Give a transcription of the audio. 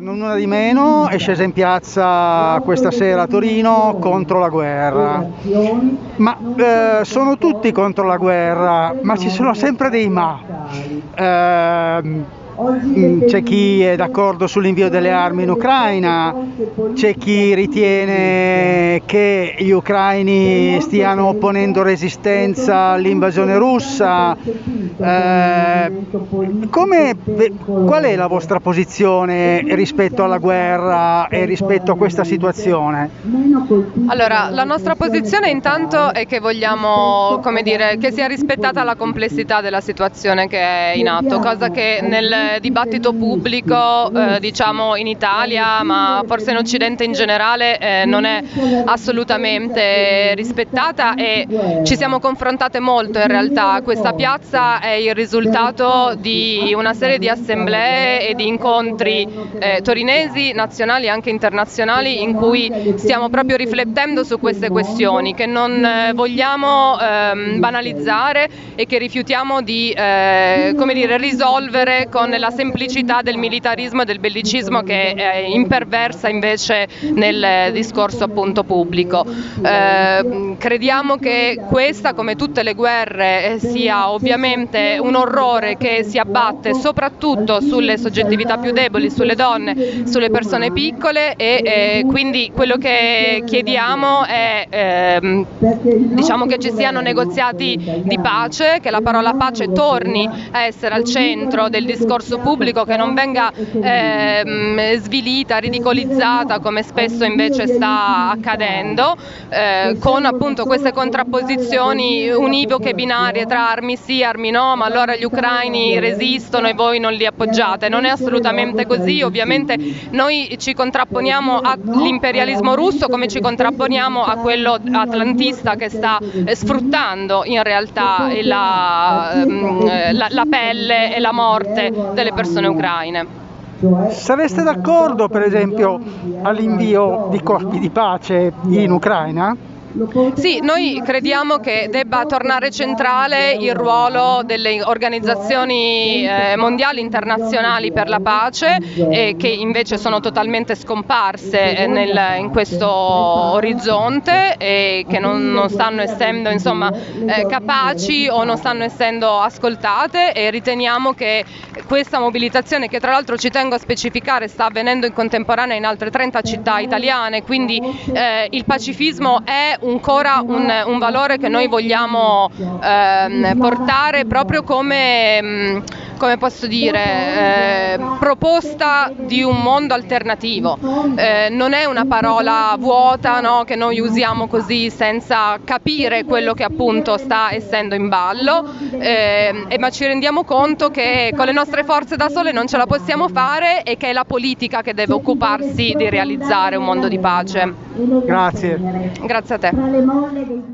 Non una di meno è scesa in piazza questa sera a Torino contro la guerra. Ma eh, sono tutti contro la guerra, ma ci sono sempre dei ma. Eh, c'è chi è d'accordo sull'invio delle armi in Ucraina, c'è chi ritiene che gli ucraini stiano opponendo resistenza all'invasione russa. Eh, come, qual è la vostra posizione rispetto alla guerra e rispetto a questa situazione? Allora, la nostra posizione intanto è che vogliamo come dire, che sia rispettata la complessità della situazione che è in atto, cosa che nel dibattito pubblico eh, diciamo in Italia ma forse in Occidente in generale eh, non è assolutamente rispettata e ci siamo confrontate molto in realtà. Questa piazza è il risultato di una serie di assemblee e di incontri eh, torinesi, nazionali e anche internazionali in cui stiamo proprio riflettendo su queste questioni che non eh, vogliamo ehm, banalizzare e che rifiutiamo di eh, dire, risolvere con la semplicità del militarismo e del bellicismo che imperversa invece nel discorso appunto pubblico. Eh, crediamo che questa come tutte le guerre sia ovviamente un orrore che si abbatte soprattutto sulle soggettività più deboli, sulle donne, sulle persone piccole e eh, quindi quello che chiediamo è ehm, diciamo che ci siano negoziati di pace, che la parola pace torni a essere al centro del discorso pubblico, che non venga eh, svilita, ridicolizzata come spesso invece sta accadendo, eh, con appunto queste contrapposizioni univoche binarie tra armi sì, armi no, ma allora gli ucraini resistono e voi non li appoggiate. Non è assolutamente così, ovviamente noi ci contrapponiamo all'imperialismo russo come ci contrapponiamo a quello atlantista che sta eh, sfruttando in realtà la, ehm, la, la pelle e la morte delle persone ucraine. Sareste d'accordo per esempio all'invio di corpi di pace in Ucraina? Sì, noi crediamo che debba tornare centrale il ruolo delle organizzazioni eh, mondiali internazionali per la pace che invece sono totalmente scomparse eh, nel, in questo orizzonte e che non, non stanno essendo insomma, eh, capaci o non stanno essendo ascoltate e riteniamo che questa mobilitazione che tra l'altro ci tengo a specificare sta avvenendo in contemporanea in altre 30 città italiane, quindi eh, il pacifismo è ancora un, un valore che noi vogliamo eh, portare proprio come, mm, come posso dire, eh, proposta di un mondo alternativo. Eh, non è una parola vuota no, che noi usiamo così senza capire quello che appunto sta essendo in ballo, eh, ma ci rendiamo conto che con le nostre forze da sole non ce la possiamo fare e che è la politica che deve occuparsi di realizzare un mondo di pace. Grazie. Grazie a te.